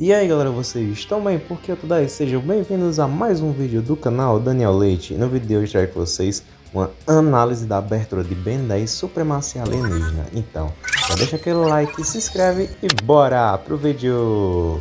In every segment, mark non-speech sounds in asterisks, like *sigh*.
E aí galera, vocês estão bem? Porque eu tô daí? Sejam bem-vindos a mais um vídeo do canal Daniel Leite. no vídeo de hoje trago com vocês uma análise da abertura de Ben 10 Supremacia Alienígena. Então, já deixa aquele like, se inscreve e bora pro vídeo!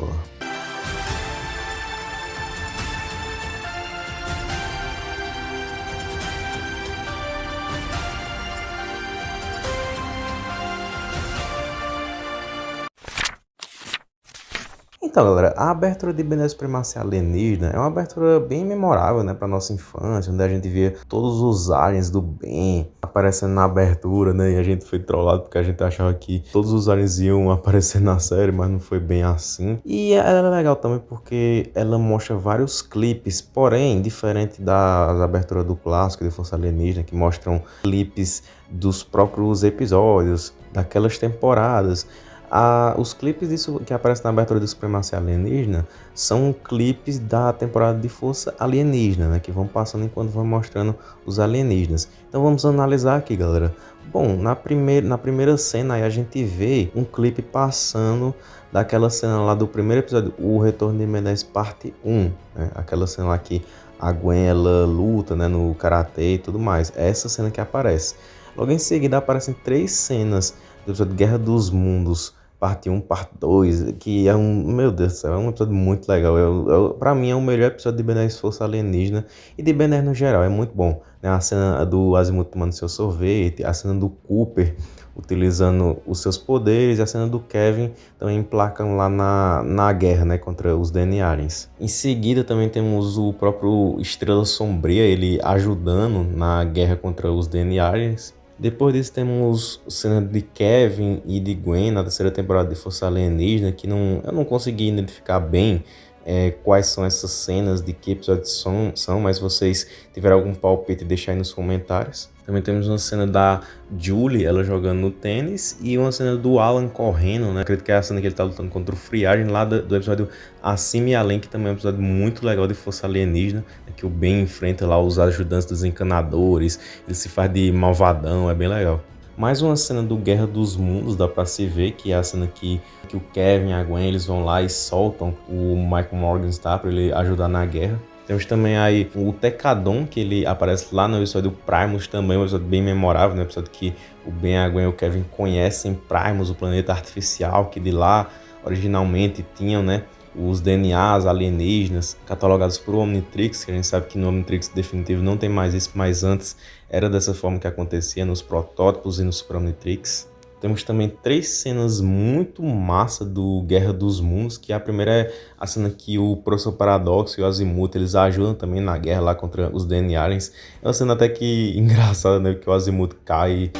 Então, galera, a abertura de Ben Supremacia Alienígena é uma abertura bem memorável, né, pra nossa infância, onde a gente via todos os aliens do bem aparecendo na abertura, né, e a gente foi trollado porque a gente achava que todos os aliens iam *laughs* aparecer na série, mas não foi bem assim. E ela é legal também porque ela mostra vários clipes, porém, diferente das aberturas do clássico de Força Alienígena, que mostram clipes dos próprios episódios, daquelas temporadas, a, os clipes disso que aparecem na abertura do Supremacia Alienígena são clipes da temporada de Força Alienígena, né? Que vão passando enquanto vão mostrando os alienígenas. Então vamos analisar aqui, galera. Bom, na primeira, na primeira cena aí a gente vê um clipe passando daquela cena lá do primeiro episódio, O Retorno de Mendes Parte 1. Né? Aquela cena lá que a Gwen ela luta né, no karatê e tudo mais. É essa cena que aparece. Logo em seguida aparecem três cenas do episódio Guerra dos Mundos parte 1, parte 2, que é um, meu Deus do céu, é um episódio muito legal. Eu, eu, pra mim é o melhor episódio de Ben 10 Força Alienígena e de Ben 10 no geral, é muito bom. Né? A cena do Azimuth tomando seu sorvete, a cena do Cooper utilizando os seus poderes, e a cena do Kevin também emplacam lá na, na guerra né, contra os DNA Aliens. Em seguida também temos o próprio Estrela Sombria, ele ajudando na guerra contra os DNA Aliens. Depois disso temos cena de Kevin e de Gwen na terceira temporada de Força Alienígena, que não, eu não consegui identificar bem é, quais são essas cenas, de que episódios são, são, mas vocês tiverem algum palpite, deixa aí nos comentários. Também temos uma cena da Julie, ela jogando no tênis, e uma cena do Alan correndo, né? Acredito que é a cena que ele tá lutando contra o Friagem, lá do, do episódio Acima e Além, que também é um episódio muito legal de Força Alienígena, né? que o Ben enfrenta lá os ajudantes dos encanadores, ele se faz de malvadão, é bem legal. Mais uma cena do Guerra dos Mundos, dá pra se ver, que é a cena que, que o Kevin e a Gwen, eles vão lá e soltam o Michael Morgenstern pra ele ajudar na guerra. Temos também aí o Tecadon, que ele aparece lá no episódio Primus também, um episódio bem memorável, né? Um episódio que o Ben, a Gwen e o Kevin conhecem Primus, o planeta artificial, que de lá originalmente tinham, né? Os DNAs alienígenas catalogados por Omnitrix, que a gente sabe que no Omnitrix definitivo não tem mais isso, mas antes era dessa forma que acontecia nos protótipos e no Super Omnitrix. Temos também três cenas muito massa do Guerra dos Mundos, que a primeira é a cena que o Professor Paradoxo e o Azimuth, eles ajudam também na guerra lá contra os DNA Aliens. É uma cena até que *laughs* engraçada, né, que o Azimuth cai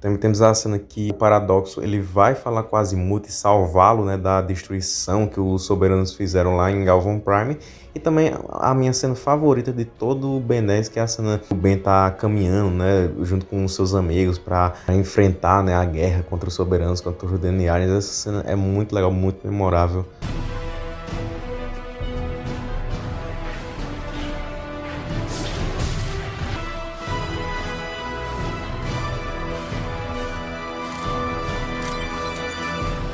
Também temos a cena que o Paradoxo ele vai falar com Azimuth e salvá-lo né, da destruição que os soberanos fizeram lá em Galvan Prime. E também a minha cena favorita de todo o Ben 10, que é a cena que o Ben tá caminhando né, junto com os seus amigos para enfrentar né, a guerra contra os soberanos, contra os DNA. Essa cena é muito legal, muito memorável.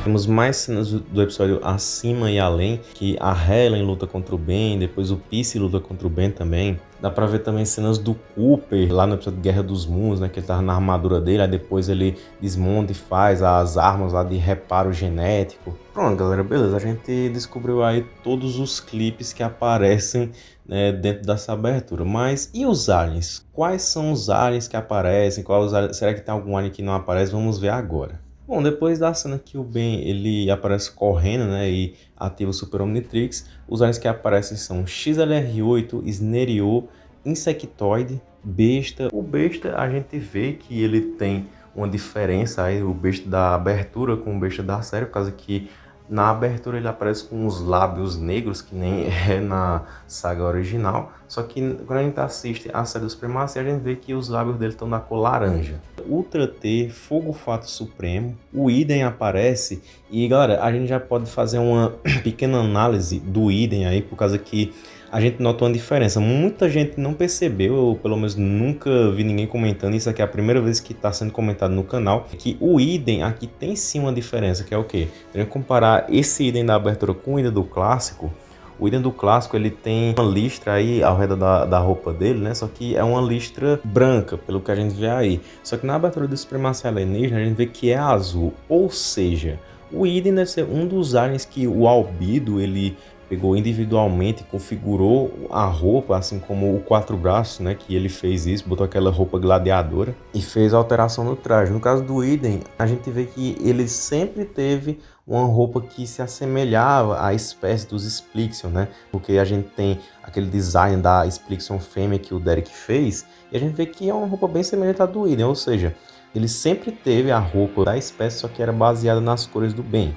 Temos mais cenas do episódio acima e além, que a Helen luta contra o Ben, depois o Peace luta contra o Ben também. Dá pra ver também cenas do Cooper, lá no episódio Guerra dos Mundos, né? Que ele tava na armadura dele, aí depois ele desmonta e faz as armas lá de reparo genético. Pronto, galera, beleza. A gente descobriu aí todos os clipes que aparecem né, dentro dessa abertura. Mas e os aliens? Quais são os aliens que aparecem? Qual aliens... Será que tem algum alien que não aparece? Vamos ver agora. Bom, depois da cena que o Ben ele aparece correndo, né, e ativa o Super Omnitrix, os aliens que aparecem são XLR8, Snerio, Insectoid, Besta. O Besta a gente vê que ele tem uma diferença aí, o Besta da abertura com o Besta da série, por causa que na abertura ele aparece com os lábios negros, que nem *laughs* é na saga original. Só que quando a gente assiste a série dos Primacia, a gente vê que os lábios dele estão na cor laranja. Ultra T, Fogo Fato Supremo, o Idem aparece. E galera, a gente já pode fazer uma *clears throat* pequena análise do Idem aí, por causa que a gente nota uma diferença. Muita gente não percebeu, ou pelo menos nunca vi ninguém comentando, isso aqui é a primeira vez que está sendo comentado no canal, que o idem aqui tem sim uma diferença, que é o quê? Tem que comparar esse idem da abertura com o idem do clássico, o item do clássico ele tem uma listra aí ao redor da, da roupa dele, né? Só que é uma listra branca, pelo que a gente vê aí. Só que na abertura do Supremacia Alienígena a gente vê que é azul, ou seja, o item deve ser um dos aliens que o Albido ele pegou individualmente, configurou a roupa, assim como o quatro braços, né, que ele fez isso, botou aquela roupa gladiadora e fez a alteração no traje. No caso do Iden, a gente vê que ele sempre teve uma roupa que se assemelhava à espécie dos Splixion, né? Porque a gente tem aquele design da Splixion fêmea que o Derek fez, e a gente vê que é uma roupa bem semelhante à do Iden, ou seja, ele sempre teve a roupa da espécie, só que era baseada nas cores do bem.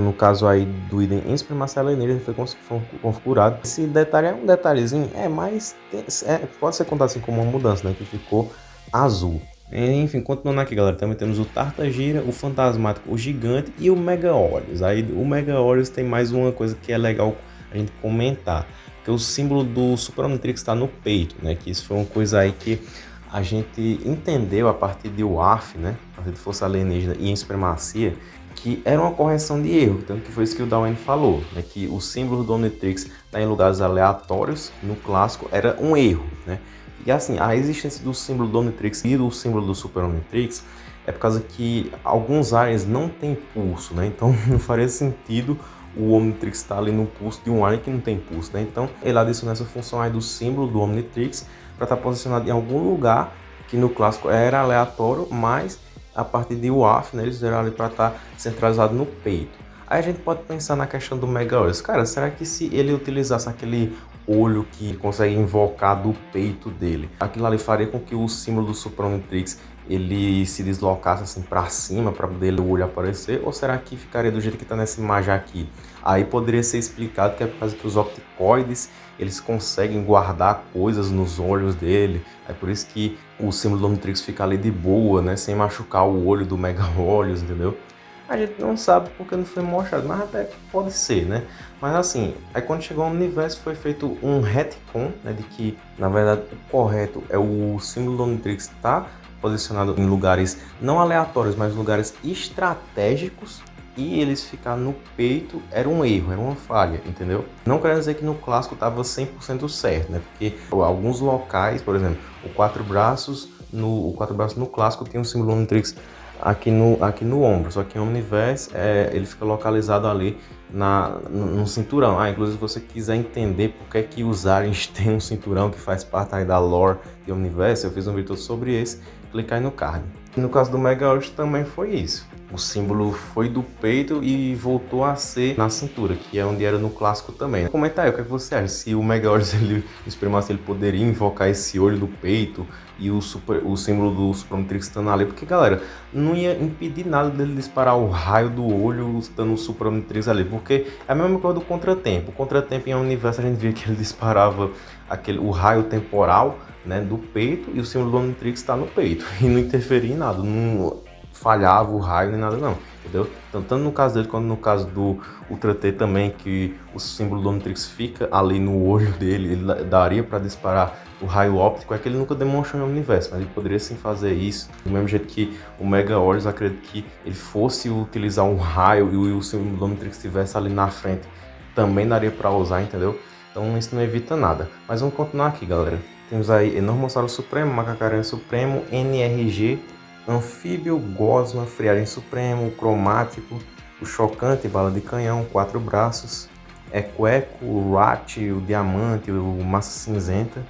No caso aí do item em supremacia alienígena foi configurado. Esse detalhe é um detalhezinho, é mais é, pode ser contado assim como uma mudança, né, que ficou azul. Enfim, continuando aqui, galera, também temos o Tartagira, o Fantasmático, o Gigante e o Mega Olhos. Aí o Mega Olhos tem mais uma coisa que é legal a gente comentar, que o símbolo do Super Omnitrix está no peito, né? Que isso foi uma coisa aí que a gente entendeu a partir de WAF, né? A partir de Força Alienígena e em Supremacia, que era uma correção de erro, tanto que foi isso que o Darwin falou, né, que o símbolo do Omnitrix tá em lugares aleatórios, no clássico, era um erro. Né? E assim, a existência do símbolo do Omnitrix e do símbolo do Super Omnitrix é por causa que alguns aliens não têm pulso, né? então *laughs* não faria sentido o Omnitrix estar tá ali no pulso de um alien que não tem pulso. Né? Então ele adicionou essa função aí do símbolo do Omnitrix para estar tá posicionado em algum lugar que no clássico era aleatório, mas a partir de UAF, né, eles fizeram ali para estar tá centralizado no peito. Aí a gente pode pensar na questão do Mega Olhos. Cara, será que se ele utilizasse aquele olho que consegue invocar do peito dele, aquilo ali faria com que o símbolo do Super Omnitrix ele se deslocasse assim para cima para poder o olho aparecer? Ou será que ficaria do jeito que está nessa imagem aqui? Aí poderia ser explicado que é por causa que os opticoides eles conseguem guardar coisas nos olhos dele. É por isso que o símbolo do Omnitrix fica ali de boa, né? Sem machucar o olho do Mega Olhos, entendeu? A gente não sabe porque não foi mostrado, mas até pode ser, né? Mas assim, aí quando chegou ao universo foi feito um retcon, né? De que, na verdade, o correto é o símbolo do Omnitrix tá posicionado em lugares não aleatórios, mas lugares estratégicos e eles ficar no peito era um erro, era uma falha, entendeu? Não quero dizer que no clássico estava 100% certo, né? Porque alguns locais, por exemplo, o quatro braços no o quatro braços no clássico tem um símbolo Omnitrix aqui no, aqui no ombro, só que em Omniverse é, ele fica localizado ali na, no, no, cinturão. Ah, inclusive se você quiser entender por que, é que os aliens *laughs* têm um cinturão que faz parte da lore de Omniverse, eu fiz um vídeo sobre esse, clica aí no card. no caso do Mega também foi isso. O símbolo foi do peito e voltou a ser na cintura, que é onde era no clássico também. Comenta aí o que, é que você acha, se o Mega *laughs* ele, se ele poderia invocar esse olho do peito e o, super, o símbolo do Super Omnitrix estando ali, porque galera, não ia impedir nada dele disparar o raio do olho estando o Super Omnitrix ali, porque é a mesma coisa do Contratempo. O Contratempo em um universo a gente via que ele disparava aquele, o raio temporal né, do peito e o símbolo do Omnitrix está no peito *laughs* e não interferia em nada, não, falhava o raio nem nada não, entendeu? Então, tanto no caso dele quanto no caso do Ultra T também, que o símbolo do Omnitrix fica ali no olho dele, ele daria para disparar o raio óptico, é que ele nunca demonstrou no universo, mas ele poderia sim fazer isso, do mesmo jeito que o Mega Horus, acredito que ele fosse utilizar um raio e o símbolo do Omnitrix estivesse ali na frente, também daria para usar, entendeu? Então isso não evita nada. Mas vamos continuar aqui, galera. Temos aí Enormossauro Supremo, Macacaranha Supremo, NRG, anfíbio, gosma, friagem supremo, cromático, o chocante, bala de canhão, quatro braços, equeco, o rat, o diamante, o massa cinzenta,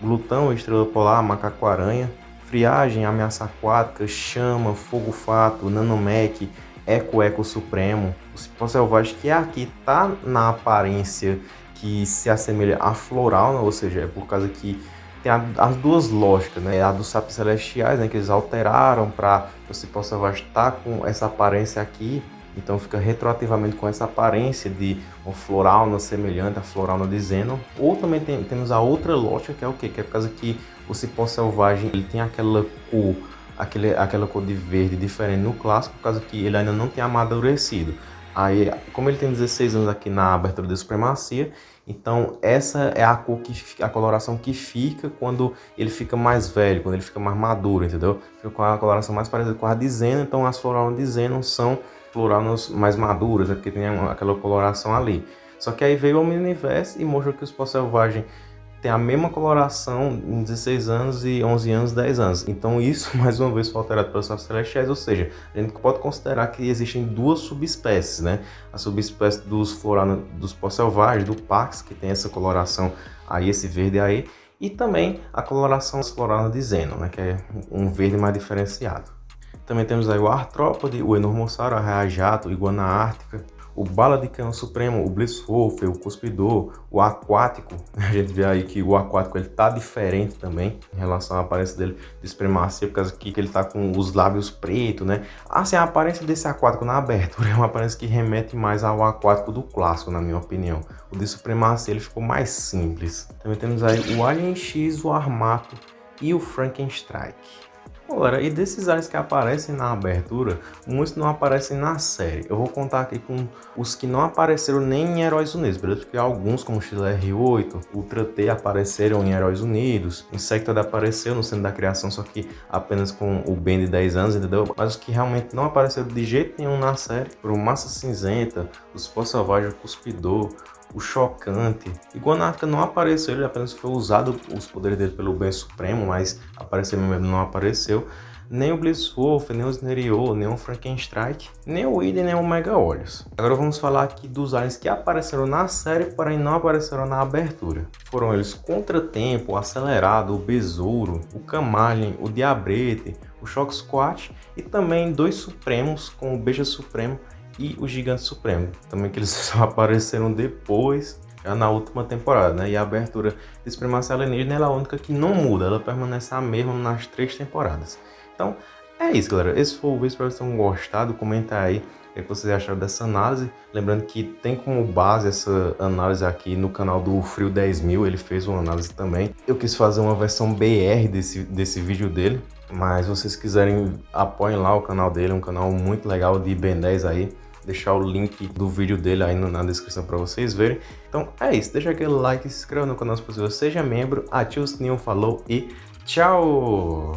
glutão, estrela polar, macaco-aranha, friagem, ameaça aquática, chama, fogo-fato, nanomec, eco-eco supremo, o cipó selvagem, que aqui tá na aparência que se assemelha a floral, né? ou seja, é por causa que tem a, as duas lógicas, né? A dos sapos celestiais, né? Que eles alteraram para você possa estar com essa aparência aqui. Então fica retroativamente com essa aparência de uma florauna semelhante à florauna de Zenon. Ou também tem, temos a outra lógica que é o quê? Que é por causa que o cipó selvagem ele tem aquela cor, aquele, aquela cor de verde diferente no clássico, por causa que ele ainda não tem amadurecido. Aí, como ele tem 16 anos aqui na abertura da supremacia, Então essa é a cor que a coloração que fica quando ele fica mais velho, quando ele fica mais maduro, entendeu? Fica com a coloração mais parecida com a de Zeno, então as floraunas de Zeno são floraunas mais maduras, né? porque tem aquela coloração ali. Só que aí veio o Omniverse e mostrou que os pó selvagem tem a mesma coloração em 16 anos e 11 anos, 10 anos. Então isso, *laughs* mais uma vez, foi alterado pelos sapos celestiais, ou seja, a gente pode considerar que existem duas subespécies, né? A subespécie dos floranos, dos pó selvagens, do Pax, que tem essa coloração aí, esse verde aí, e também a coloração floranas de Zeno, né? Que é um verde mais diferenciado. Também temos aí o artrópode, o enormossauro, a raia-jato, iguana ártica, o Bala de Canhão Supremo, o Blisswolf, o Cuspidor, o Aquático, *laughs* a gente vê aí que o Aquático ele tá diferente também em relação à aparência dele de Supremacia, por causa que ele tá com os lábios pretos, né? Assim, a aparência desse Aquático na abertura é uma aparência que remete mais ao Aquático do clássico, na minha opinião. O de Supremacia ele ficou mais simples. Também temos aí o Alien X, o Armato e o Frankenstrike. Agora, e desses aliens que aparecem na abertura, muitos não aparecem na série. Eu vou contar aqui com os que não apareceram nem em Heróis Unidos, beleza? Porque alguns, como XLR8, Ultra T, apareceram em Heróis Unidos, Insectoid apareceu no Centro da Criação, só que apenas com o Ben de 10 anos, entendeu? Mas os que realmente não apareceram de jeito nenhum na série foram Massa Cinzenta, os Pó Selvagem, o Cuspidor, o chocante. E Guanarca não apareceu, ele apenas foi usado os poderes dele pelo bem supremo, mas aparecer mesmo não apareceu. Nem o Blisswolf, nem o Snerio, nem o Frankenstrike, nem o Iden, nem o Mega Olhos. Agora vamos falar aqui dos aliens que apareceram na série, porém não apareceram na abertura. Foram eles Contratempo, o Acelerado, o Besouro, o Camalhem, o Diabrete, o Shock Squat e também dois Supremos, como o Beija Supremo e o Gigante Supremo. Também que eles *laughs* só apareceram depois, já na última temporada, né? E a abertura de Supremacia Alienígena é a única que não muda, ela permanece a mesma nas três temporadas. Então, é isso, galera. Esse foi o vídeo, espero que vocês tenham gostado. Comenta aí o que vocês acharam dessa análise. Lembrando que tem como base essa análise aqui no canal do Frio 10.000, ele fez uma análise também. Eu quis fazer uma versão BR desse, desse vídeo dele, mas se vocês quiserem, apoiem lá o canal dele, é um canal muito legal de Ben 10 aí deixar o link do vídeo dele aí na descrição para vocês verem. Então é isso, deixa aquele like, se inscreva no canal se possível, seja membro, ative o sininho, falou e tchau!